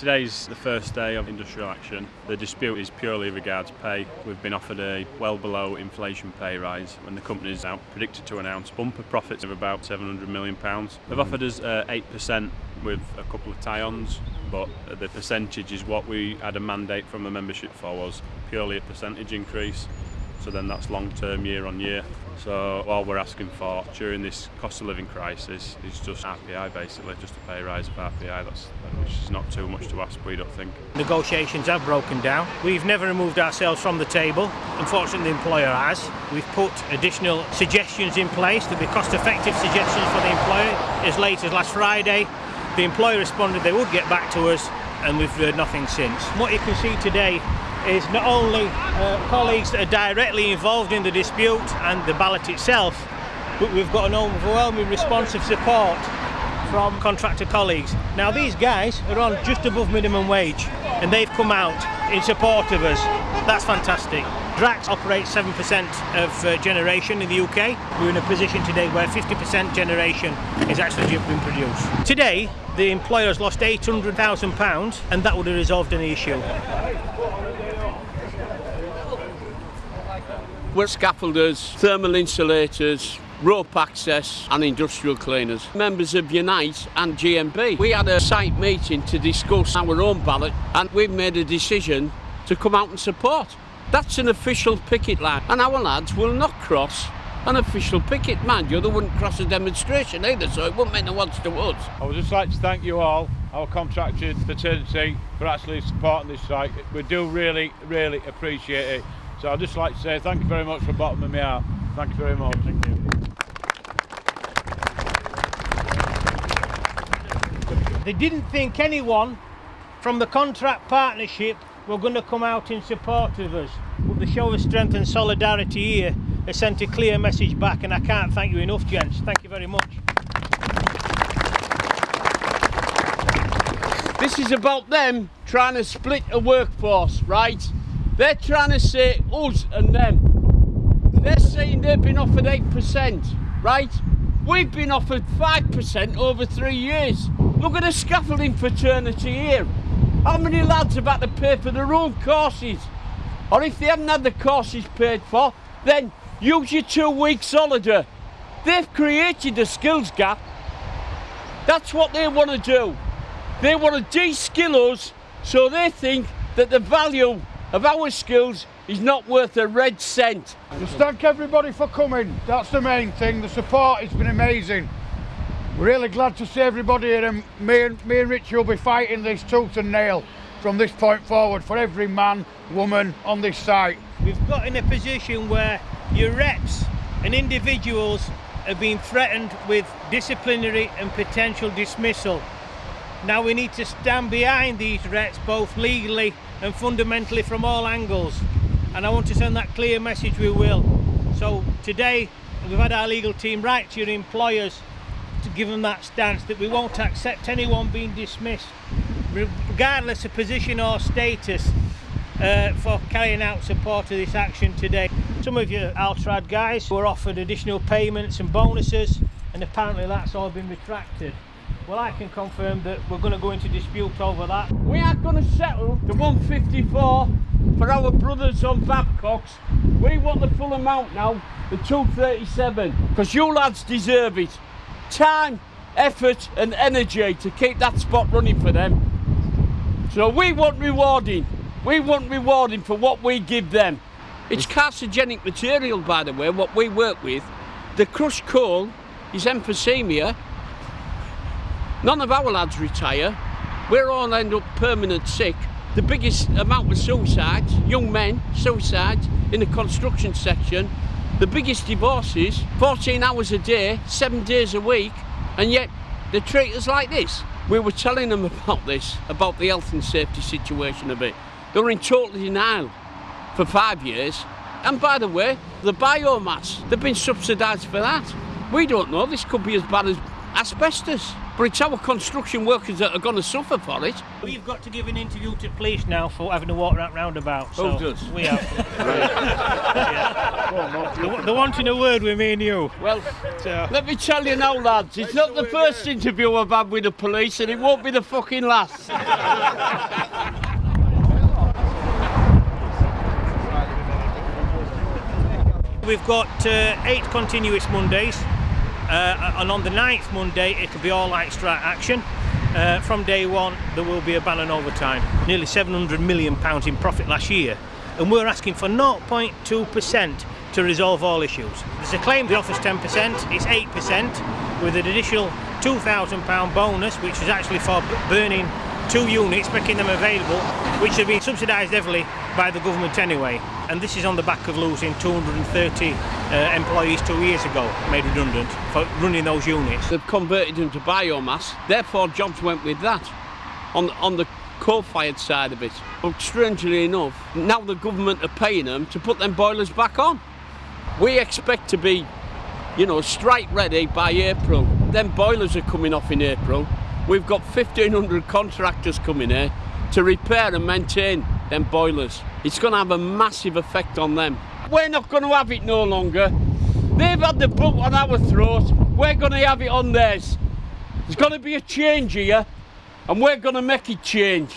Today's the first day of industrial action. The dispute is purely regards pay. We've been offered a well below inflation pay rise when the company is now predicted to announce bumper profits of about 700 million. pounds. They've offered us uh, 8% with a couple of tie-ons but the percentage is what we had a mandate from the membership for was purely a percentage increase so then that's long term year on year. So all we're asking for during this cost of living crisis is just RPI basically, just a pay rise of RPI. That's which is not too much to ask, we don't think. Negotiations have broken down. We've never removed ourselves from the table. Unfortunately, the employer has. We've put additional suggestions in place to be cost-effective suggestions for the employer. As late as last Friday, the employer responded they would get back to us, and we've heard nothing since. What you can see today is not only uh, colleagues that are directly involved in the dispute and the ballot itself, but we've got an overwhelming response of support from contractor colleagues. Now these guys are on just above minimum wage and they've come out in support of us. That's fantastic. Drax operates 7% of uh, generation in the UK. We're in a position today where 50% generation is actually being produced. Today, the employer has lost £800,000 and that would have resolved any issue. We're scaffolders, thermal insulators, rope access and industrial cleaners. Members of Unite and GMB. We had a site meeting to discuss our own ballot and we've made a decision to come out and support. That's an official picket line and our lads will not cross an official picket. Mind you, they wouldn't cross a demonstration either, so it wouldn't make the odds to us. I would just like to thank you all, our contracted fraternity, for actually supporting this site. We do really, really appreciate it. So I'd just like to say thank you very much from the bottom of my heart. Thank you very much. Thank you. They didn't think anyone from the contract partnership were going to come out in support of us. But the show of strength and solidarity here has sent a clear message back and I can't thank you enough gents. Thank you very much. This is about them trying to split a workforce, right? They're trying to say us and them. They're saying they've been offered 8%, right? We've been offered 5% over three years. Look at the scaffolding fraternity here. How many lads have had to pay for their own courses? Or if they haven't had the courses paid for, then use your two weeks holiday. They've created a skills gap. That's what they want to do. They want to de-skill us so they think that the value of our skills is not worth a red cent. Just thank everybody for coming. That's the main thing. The support has been amazing. Really glad to see everybody here and me and, me and Richie will be fighting this tooth and nail from this point forward for every man, woman on this site. We've got in a position where your reps and individuals have been threatened with disciplinary and potential dismissal. Now we need to stand behind these reps both legally and fundamentally from all angles and I want to send that clear message we will. So today we've had our legal team write to your employers to give them that stance that we won't accept anyone being dismissed regardless of position or status uh, for carrying out support of this action today. Some of you Altrad guys were offered additional payments and bonuses and apparently that's all been retracted. Well, I can confirm that we're going to go into dispute over that. We are going to settle the 154 for our brothers on Babcocks. We want the full amount now, the 237, because you lads deserve it. Time, effort and energy to keep that spot running for them. So we want rewarding. We want rewarding for what we give them. It's carcinogenic material, by the way, what we work with. The crushed coal is emphysemia, None of our lads retire. We're all end up permanent sick. The biggest amount of suicides, young men, suicides in the construction section. The biggest divorces, 14 hours a day, seven days a week, and yet they treat us like this. We were telling them about this, about the health and safety situation a bit. They were in total denial for five years. And by the way, the biomass, they've been subsidised for that. We don't know, this could be as bad as asbestos. But it's our construction workers that are going to suffer for it. We've got to give an interview to police now for having to walk that roundabout. So Who does? We have. Yeah. They're wanting a word with me and you. Well, So, let me tell you now, lads, it's not the first interview I've had with the police, and it won't be the fucking last. we've got uh, eight continuous Mondays, uh, and on the ninth Monday it'll be all strike action. Uh, from day one, there will be a ban on overtime. Nearly 700 million pounds in profit last year, and we're asking for 0.2% to resolve all issues. There's a claim the offer's 10%, it's 8% with an additional 2,000 pound bonus, which is actually for burning two units, making them available, which have been subsidised heavily by the government anyway. And this is on the back of losing 230 uh, employees two years ago, made redundant for running those units. They've converted them to biomass, therefore jobs went with that on, on the coal-fired side of it. But strangely enough, now the government are paying them to put them boilers back on. We expect to be, you know, strike ready by April. Them boilers are coming off in April. We've got 1,500 contractors coming here to repair and maintain them boilers. It's going to have a massive effect on them. We're not going to have it no longer. They've had the boot on our throat. We're going to have it on theirs. There's going to be a change here, and we're going to make it change.